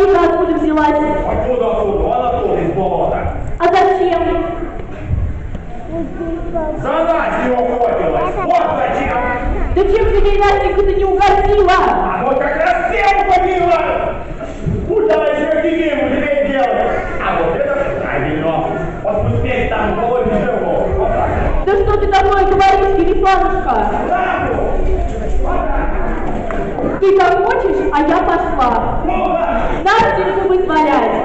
логика откуда взялась? Откуда, откуда? Вон тоже из болота. А зачем? За нас не охотилась, вот зачем. Да чем ты деревянника ты не угостила? А вот как раз всем побила. Куда еще тебе мужей делать? А вот это правильно. Вот пусть там голову живу. Вот так. Да что ты такое говоришь, Елисанушка? Ты там хочешь, а я пошла. Нам будет валяется.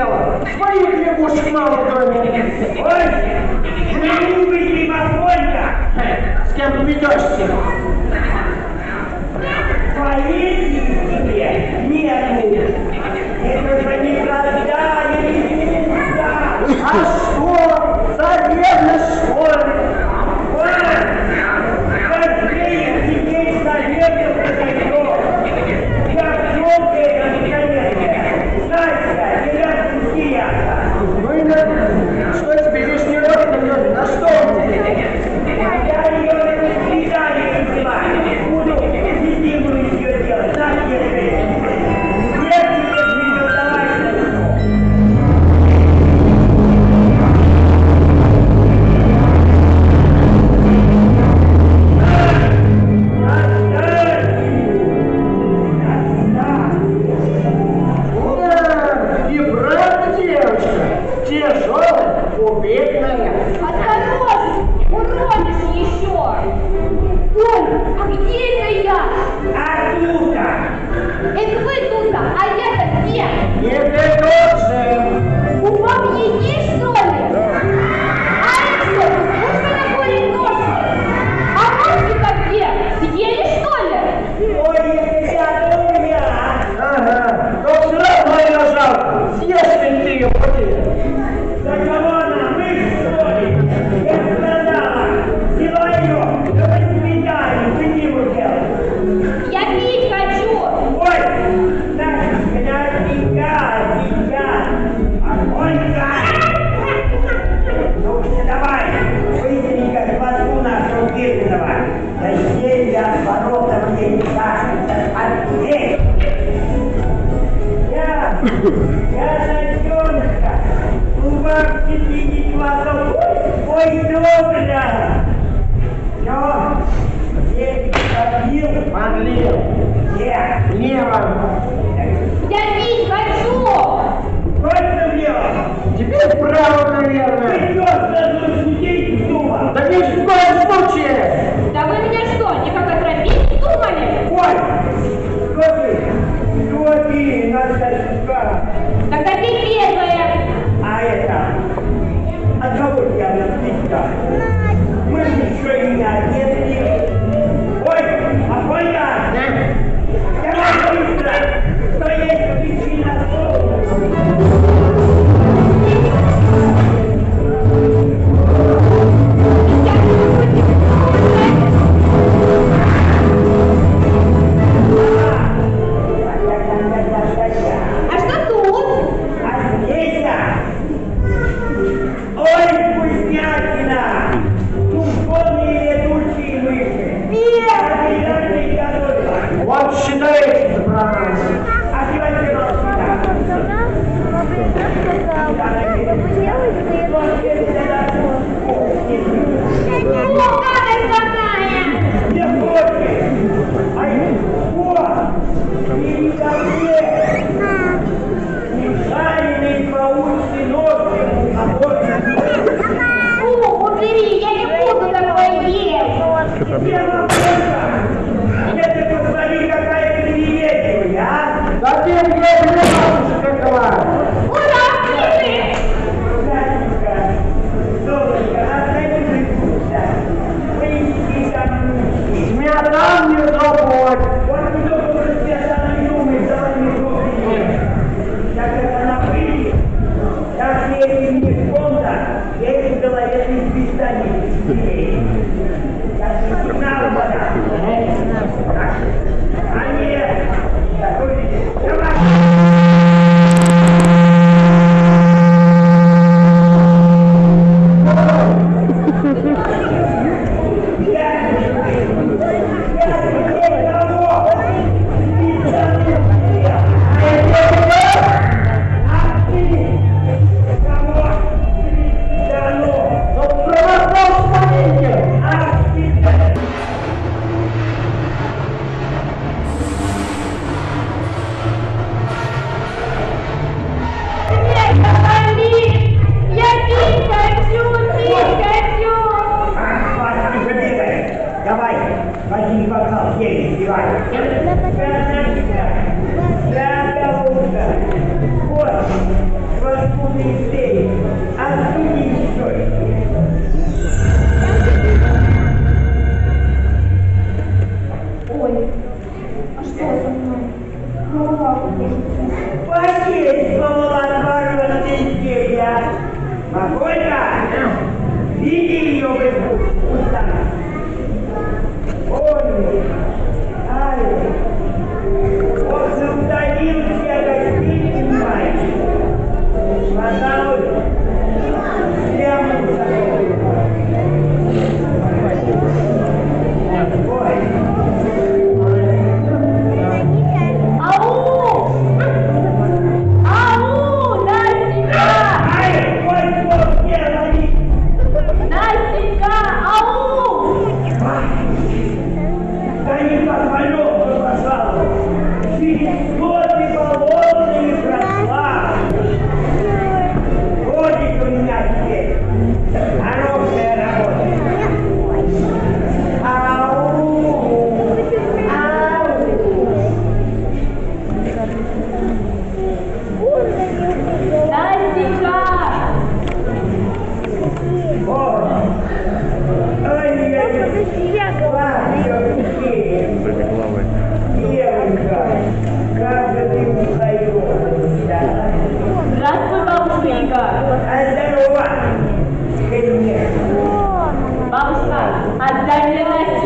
дело. Своих лягушек мало в доме. Ой, наивный ты, Марголька. С кем ты ведешься? Поедешь тебе, нервный. Это же никогда не единица. А что? За верность, что?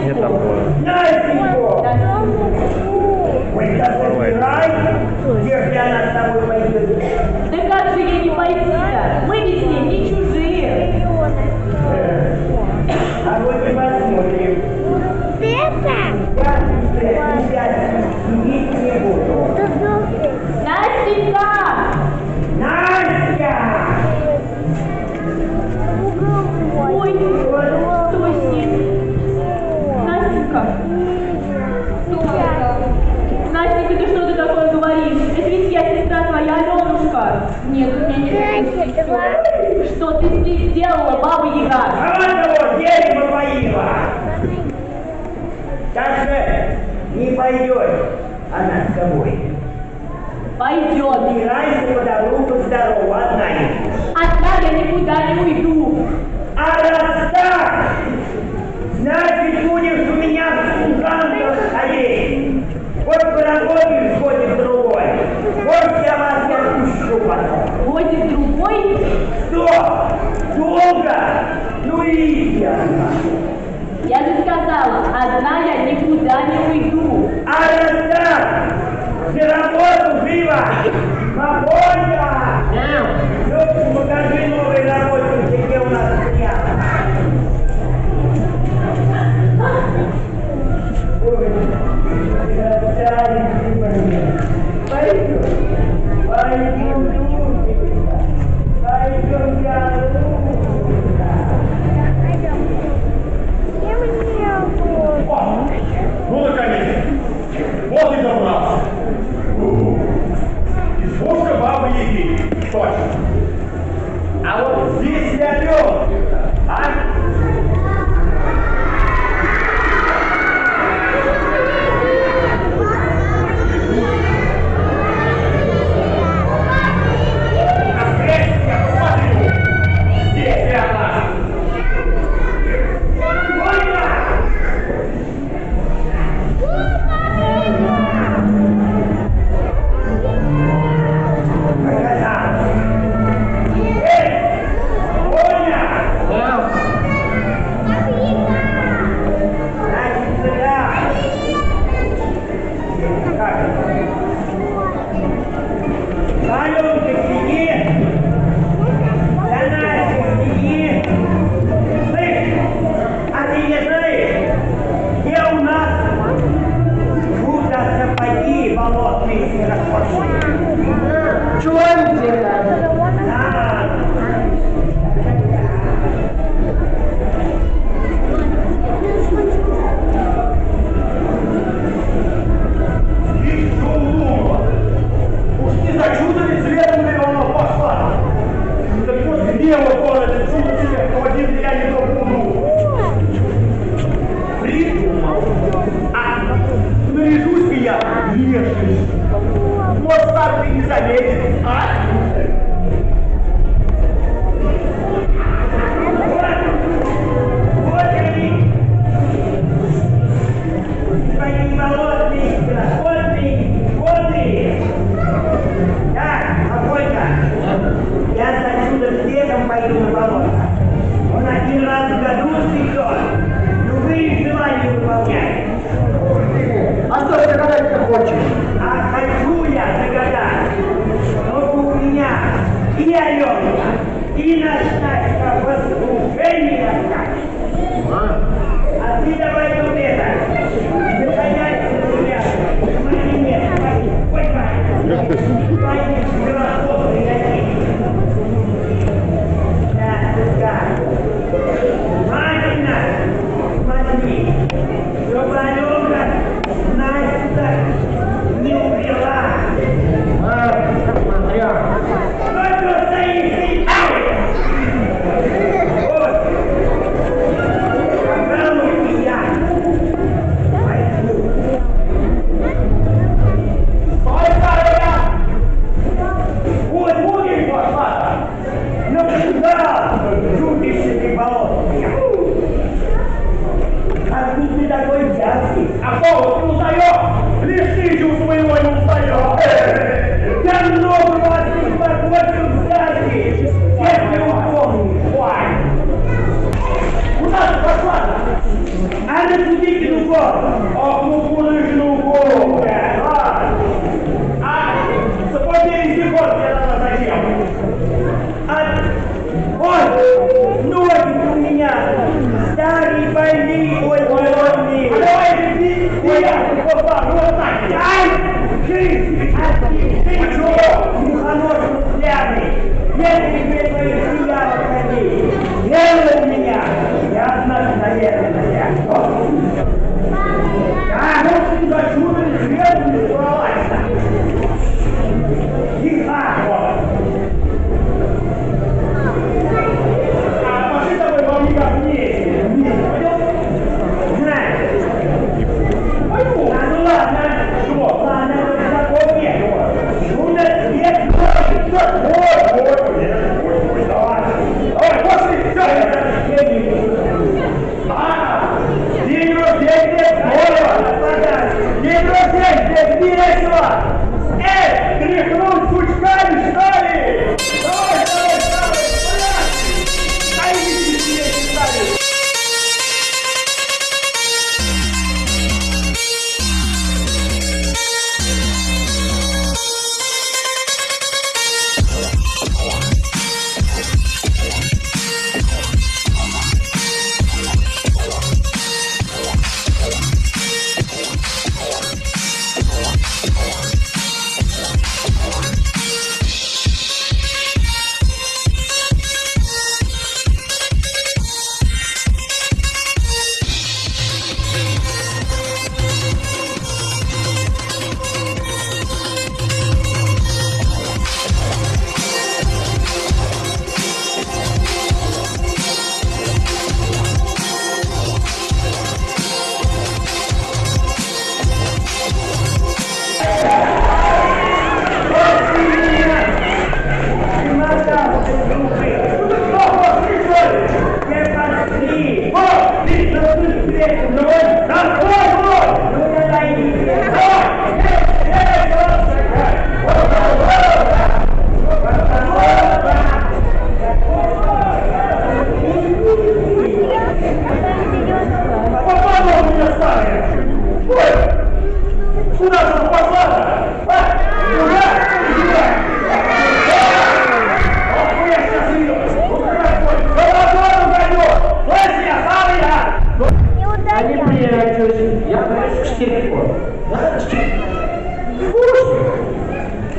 Nie tam było. Norway. Tylko 30 говоришь? Это ведь я сестра твоя, Аленушка. Нет, у меня нет сестры. Что ты здесь сделала, баба Яга? Она того дерево поила. Дальше не пойдет она с тобой. Пойдет. Убирайся по добру, по здорову, одна не Одна я никуда не уйду. А раз так, значит, будешь у меня в служанках ходить. Вот поработаешь вот я вас не отпущу потом. Ходит другой? Что? Долго? Ну и я. Я же сказала, одна я никуда не уйду. А раз так, за работу живо! Свободно! Да. Лёгкий, покажи новый работник.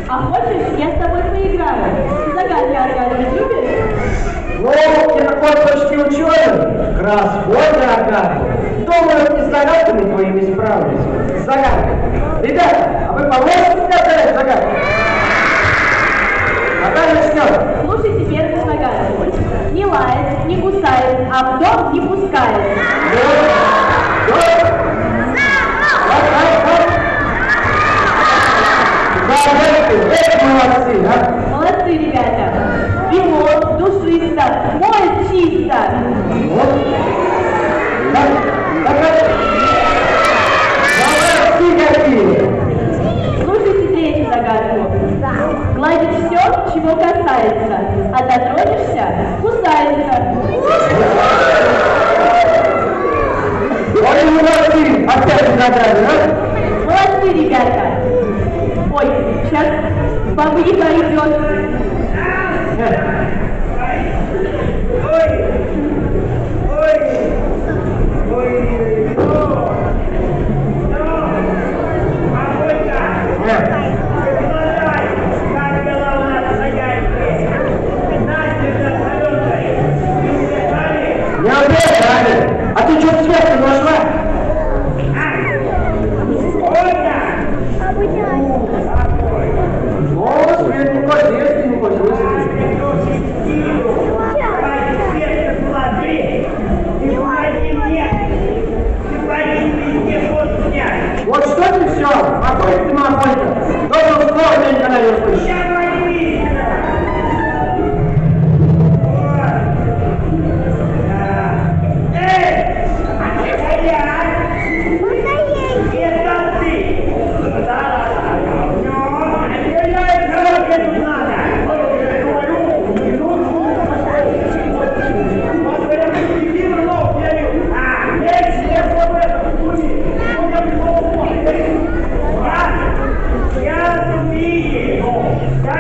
А хочешь, я с тобой поиграю? Загадки Аркадьевич любишь? Ну, ты такой почти ученый. Красходный Аркадьевич. Думаю, и с загадками твоими справлюсь. С загадками. Ребята, а вы поможете мне отдать загадки? Наталья начнем. Слушайте первую загадку. Не лает, не кусает, а в дом не пускает. Да. Да. Молодцы, молодцы. Молодцы, ребята. Ремонт, душисто, мочисто. Вот. Так, так, так. Молодцы какие. Слушайте третью все, чего касается, а дотронешься – кусается. Ой, молодцы, опять загадка. Молодцы, ребята. Ой, сейчас баба Яга идет.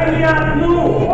Да я одну,